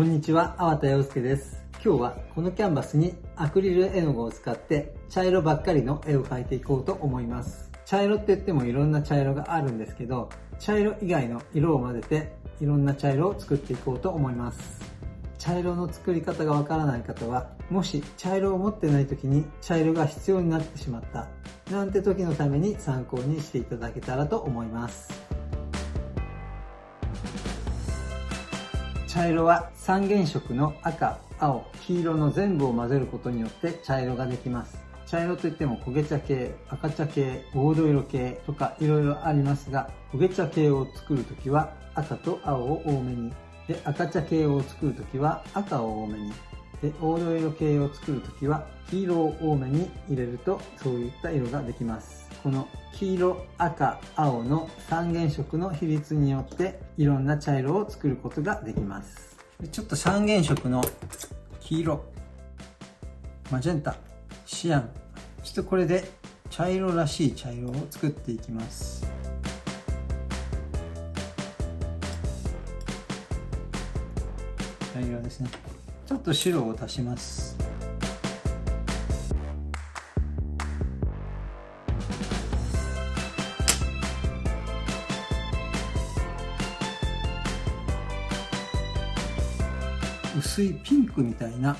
こんにちは、粟田洋介です。今日はこのキャンバスにアクリル絵の具を使って茶色ばっかりの絵を描いていこうと思います。茶色って言ってもいろんな茶色があるんですけど、茶色以外の色を混ぜていろんな茶色を作っていこうと思います。茶色の作り方がわからない方は、もし茶色を持ってない時に茶色が必要になってしまった、なんて時のために参考にしていただけたらと思います。茶色は三原色の赤、青、黄色の全部を混ぜることによって茶色ができます。茶色といっても焦げ茶系、赤茶系、黄土色系とか色々ありますが、焦げ茶系を作るときは赤と青を多めに、で赤茶系を作るときは赤を多めに。で黄土色系を作るときは黄色を多めに入れるとそういった色ができます。この黄色赤青の三原色の比率によっていろんな茶色を作ることができます。ちょっと三原色の黄色マジェンタシアン。ちょっとこれで茶色らしい茶色を作っていきます。茶色ですね。ちょっと白を足します。薄いピンクみたいな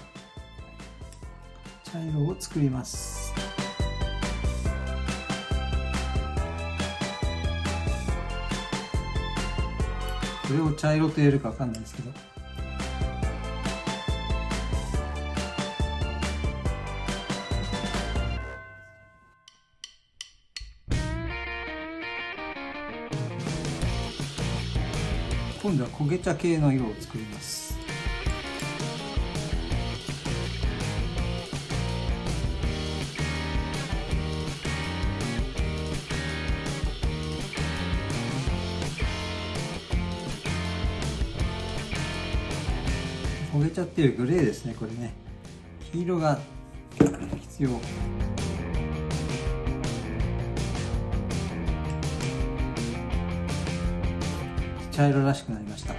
茶色を作ります。これを茶色と言えるか分かんないですけど。今度は焦げ茶系の色を作ります。焦げちゃってるグレーですねこれね。黄色が必要。茶色らしくなりました。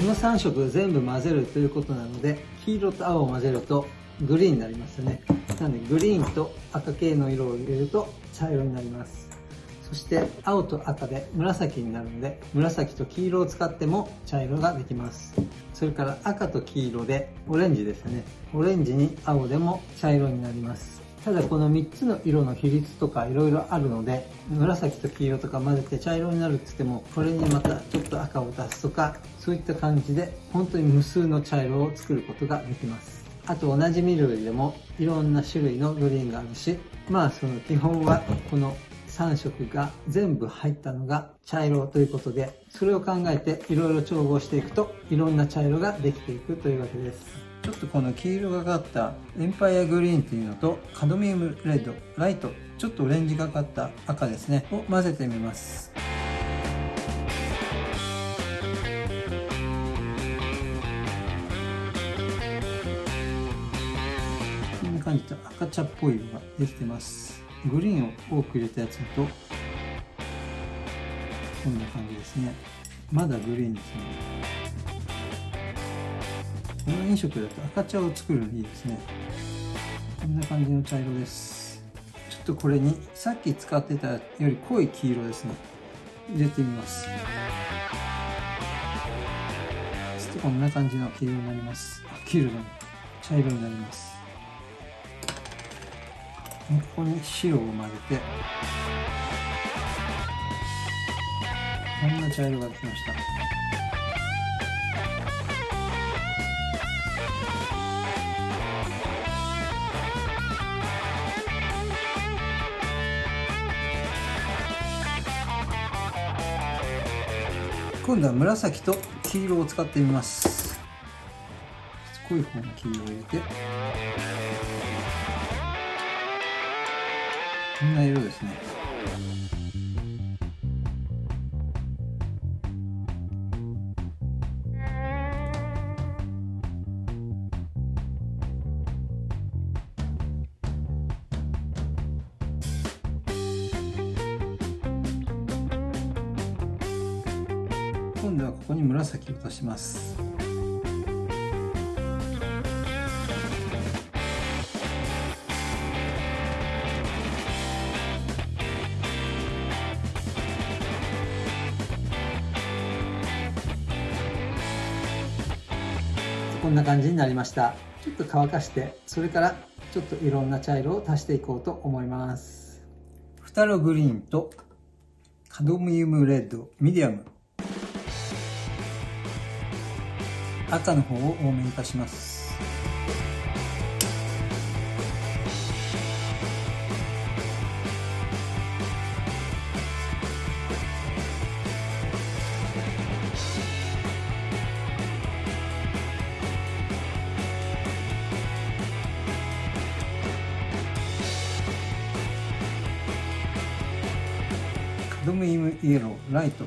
この3色全部混ぜるということなので黄色と青を混ぜるとグリーンになりますね。なのでグリーンと赤系の色を入れると茶色になります。そして青と赤で紫になるので紫と黄色を使っても茶色ができます。それから赤と黄色でオレンジですね。オレンジに青でも茶色になります。ただこの3つの色の比率とか色々あるので紫と黄色とか混ぜて茶色になるって言ってもこれにまたちょっと赤を足すとかそういった感じで本当に無数の茶色を作ることができます。あと同じ緑でもいろんな種類のグリーンがあるしまあその基本はこの3色が全部入ったのが茶色ということでそれを考えていろいろ調合していくといろんな茶色ができていくというわけです。ちょっとこの黄色がかったエンパイアグリーンというのとカドミウムレッドライトちょっとオレンジがかった赤ですね。を混ぜてみます。こんな感じで赤茶っぽい色ができてます。グリーンを多く入れたやつだとこんな感じですね。まだグリーンですね。この飲食だと赤茶を作るのにいいですね。こんな感じの茶色です。ちょっとこれにさっき使ってたより濃い黄色ですね。入れてみます。ちょっとこんな感じの黄色になります。あ黄色だ。ね茶色になります。ここに白を混ぜて。こんな茶色ができました。今度は紫と黄色を使ってみます。濃い方の黄色を入れて。こんな色ですね。今度はここに紫を足します。こんな感じになりました。ちょっと乾かしてそれからちょっといろんな茶色を足していこうと思います。フタログリーンとカドミウムレッドミディアム。赤の方を多めに足します。カドミウムイエローライト。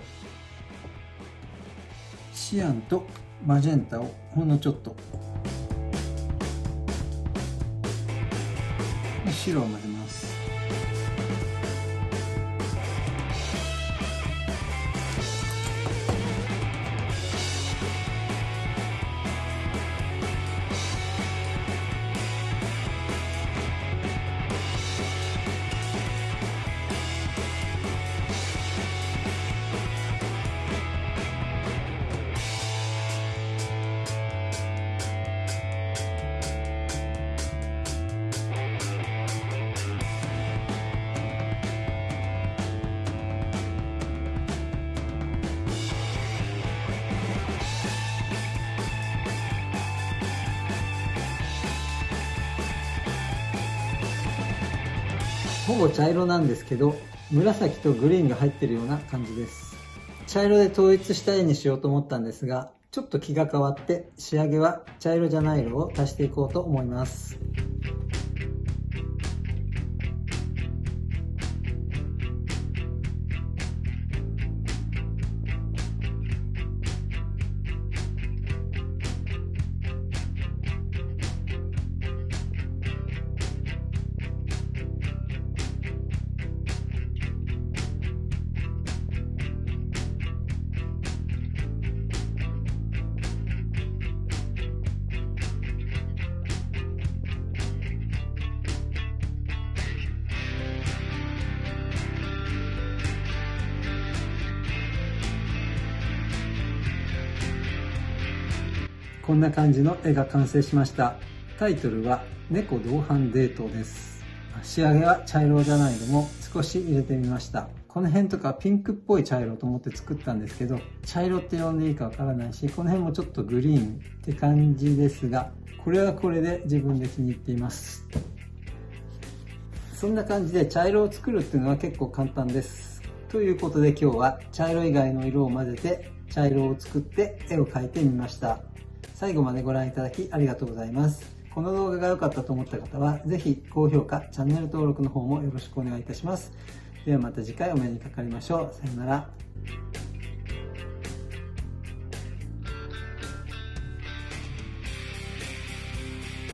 シアンとマジェンタをほんのちょっと。白を混ぜますほぼ茶色なんですけど紫とグリーンが入ってるような感じです。茶色で統一した絵にしようと思ったんですがちょっと気が変わって仕上げは茶色じゃない色を足していこうと思います。こんな感じの絵が完成しました。タイトルは猫同伴デートです。仕上げは茶色じゃないのも少し入れてみました。この辺とかピンクっぽい茶色と思って作ったんですけど茶色って呼んでいいかわからないしこの辺もちょっとグリーンって感じですがこれはこれで自分で気に入っています。そんな感じで茶色を作るっていうのは結構簡単です。ということで今日は茶色以外の色を混ぜて茶色を作って絵を描いてみました。最後までご覧いただきありがとうございます。この動画が良かったと思った方は是非高評価チャンネル登録の方もよろしくお願いいたします。ではまた次回お目にかかりましょう。さようなら。